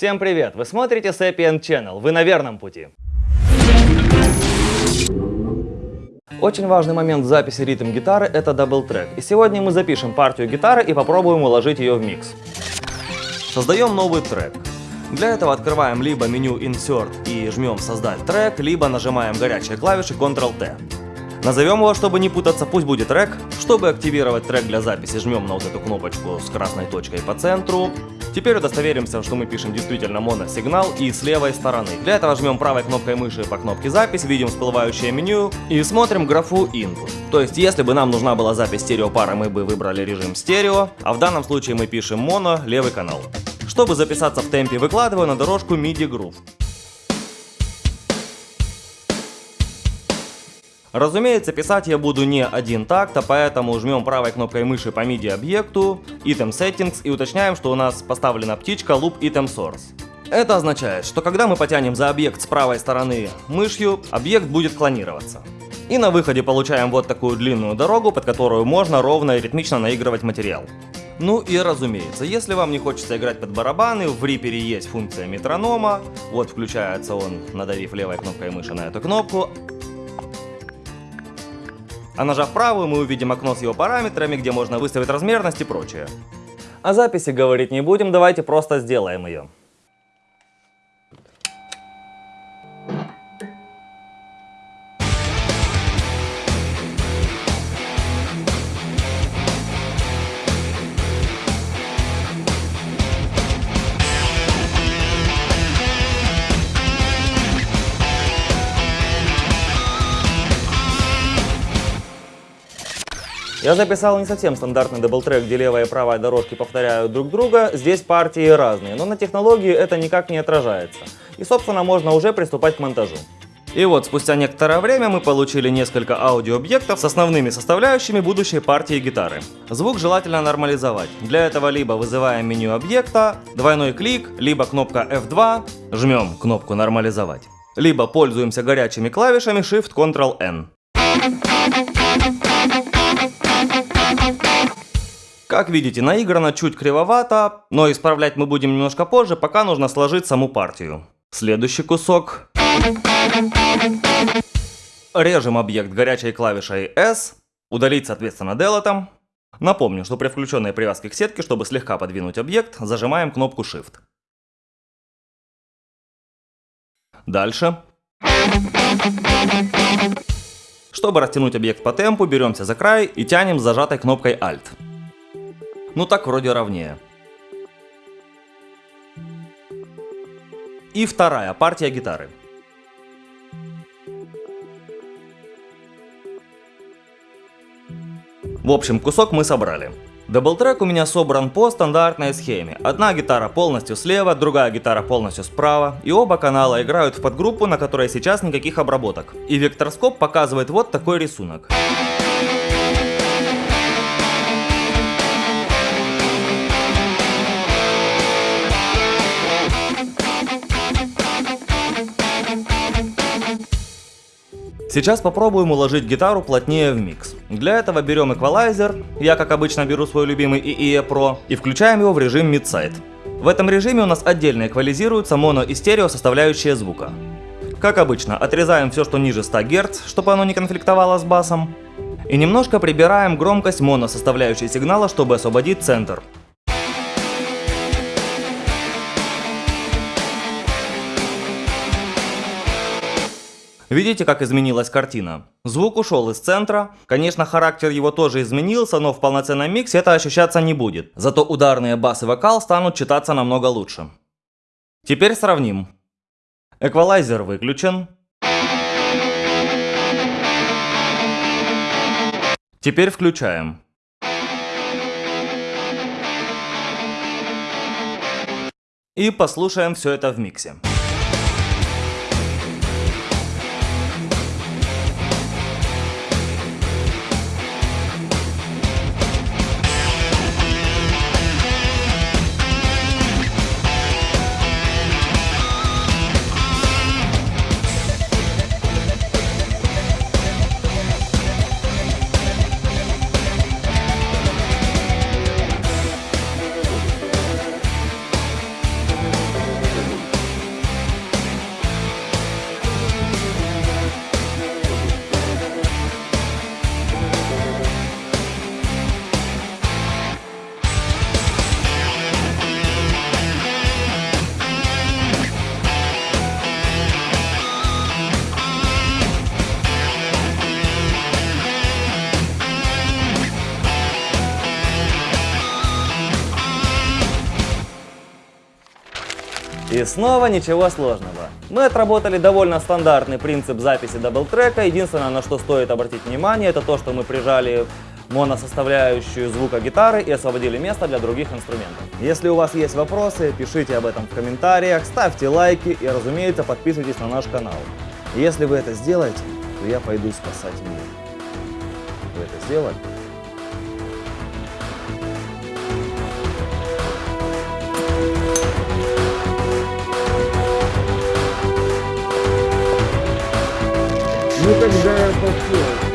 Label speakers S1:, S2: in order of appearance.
S1: Всем привет! Вы смотрите Sapient Channel, вы на верном пути. Очень важный момент в записи ритм гитары — это double-track. И сегодня мы запишем партию гитары и попробуем уложить ее в микс. Создаем новый трек. Для этого открываем либо меню Insert и жмем «Создать трек», либо нажимаем горячие клавиши Ctrl-T. Назовем его, чтобы не путаться, пусть будет трек. Чтобы активировать трек для записи, жмем на вот эту кнопочку с красной точкой по центру. Теперь удостоверимся, что мы пишем действительно моносигнал и с левой стороны. Для этого жмем правой кнопкой мыши по кнопке запись, видим всплывающее меню и смотрим графу input. То есть, если бы нам нужна была запись стереопары, мы бы выбрали режим стерео, а в данном случае мы пишем моно, левый канал. Чтобы записаться в темпе, выкладываю на дорожку MIDI Groove. Разумеется, писать я буду не один такт, а поэтому жмем правой кнопкой мыши по MIDI объекту, Item Settings и уточняем, что у нас поставлена птичка Loop Item Source. Это означает, что когда мы потянем за объект с правой стороны мышью, объект будет клонироваться. И на выходе получаем вот такую длинную дорогу, под которую можно ровно и ритмично наигрывать материал. Ну и разумеется, если вам не хочется играть под барабаны, в Reaper есть функция метронома. Вот включается он, надавив левой кнопкой мыши на эту кнопку. А нажав правую, мы увидим окно с его параметрами, где можно выставить размерность и прочее. О записи говорить не будем, давайте просто сделаем ее. Я записал не совсем стандартный double track, где левая и правая дорожки повторяют друг друга, здесь партии разные, но на технологии это никак не отражается. И собственно можно уже приступать к монтажу. И вот, спустя некоторое время мы получили несколько аудиообъектов с основными составляющими будущей партии гитары. Звук желательно нормализовать. Для этого либо вызываем меню объекта, двойной клик, либо кнопка F2, жмем кнопку нормализовать. Либо пользуемся горячими клавишами Shift-Ctrl-N. Как видите, наиграно чуть кривовато, но исправлять мы будем немножко позже, пока нужно сложить саму партию. Следующий кусок. Режем объект горячей клавишей S, удалить соответственно делетом. Напомню, что при включенной привязке к сетке, чтобы слегка подвинуть объект, зажимаем кнопку Shift. Дальше. Чтобы растянуть объект по темпу, беремся за край и тянем с зажатой кнопкой Alt. Ну так вроде ровнее. И вторая партия гитары. В общем, кусок мы собрали. Даблтрек у меня собран по стандартной схеме. Одна гитара полностью слева, другая гитара полностью справа, и оба канала играют в подгруппу, на которой сейчас никаких обработок. И векторскоп показывает вот такой рисунок. Сейчас попробуем уложить гитару плотнее в микс. Для этого берем эквалайзер, я как обычно беру свой любимый EE Pro, и включаем его в режим Mid-Side. В этом режиме у нас отдельно эквализируются моно и стерео составляющие звука. Как обычно, отрезаем все, что ниже 100 Гц, чтобы оно не конфликтовало с басом. И немножко прибираем громкость моно составляющей сигнала, чтобы освободить центр. Видите, как изменилась картина? Звук ушел из центра. Конечно, характер его тоже изменился, но в полноценном миксе это ощущаться не будет. Зато ударные бас и вокал станут читаться намного лучше. Теперь сравним. Эквалайзер выключен. Теперь включаем. И послушаем все это в миксе. И снова ничего сложного. Мы отработали довольно стандартный принцип записи даблтрека. Единственное, на что стоит обратить внимание, это то, что мы прижали моносоставляющую звука гитары и освободили место для других инструментов. Если у вас есть вопросы, пишите об этом в комментариях, ставьте лайки и, разумеется, подписывайтесь на наш канал. Если вы это сделаете, то я пойду спасать мир. Вы это сделали?
S2: Ну тогда я пошел.